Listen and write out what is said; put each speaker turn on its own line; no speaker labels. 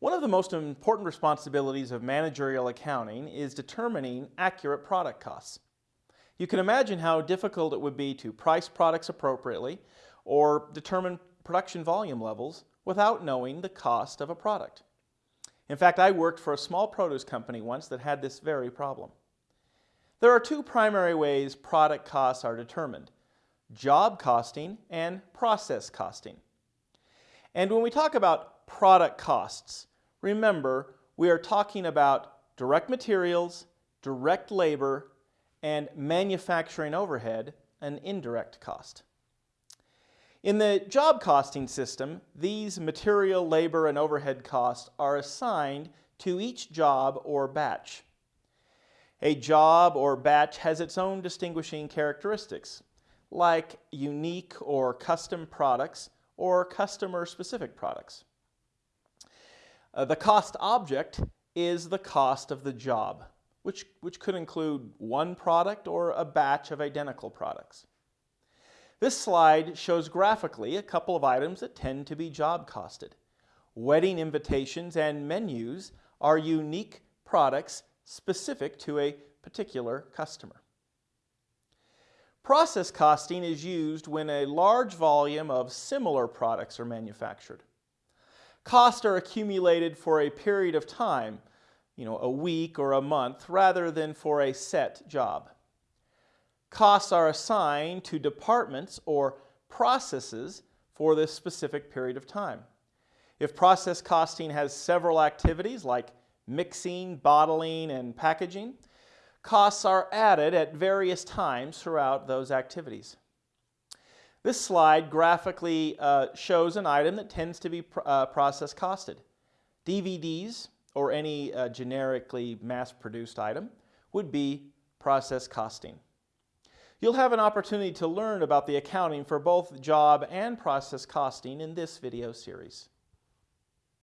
One of the most important responsibilities of managerial accounting is determining accurate product costs. You can imagine how difficult it would be to price products appropriately or determine production volume levels without knowing the cost of a product. In fact, I worked for a small produce company once that had this very problem. There are two primary ways product costs are determined, job costing and process costing. And when we talk about product costs, remember we are talking about direct materials, direct labor, and manufacturing overhead, an indirect cost. In the job costing system, these material, labor, and overhead costs are assigned to each job or batch. A job or batch has its own distinguishing characteristics, like unique or custom products or customer-specific products. Uh, the cost object is the cost of the job, which, which could include one product or a batch of identical products. This slide shows graphically a couple of items that tend to be job costed. Wedding invitations and menus are unique products specific to a particular customer. Process costing is used when a large volume of similar products are manufactured. Costs are accumulated for a period of time, you know, a week or a month, rather than for a set job costs are assigned to departments or processes for this specific period of time. If process costing has several activities like mixing, bottling, and packaging, costs are added at various times throughout those activities. This slide graphically uh, shows an item that tends to be pr uh, process costed. DVDs, or any uh, generically mass-produced item, would be process costing. You'll have an opportunity to learn about the accounting for both job and process costing in this video series.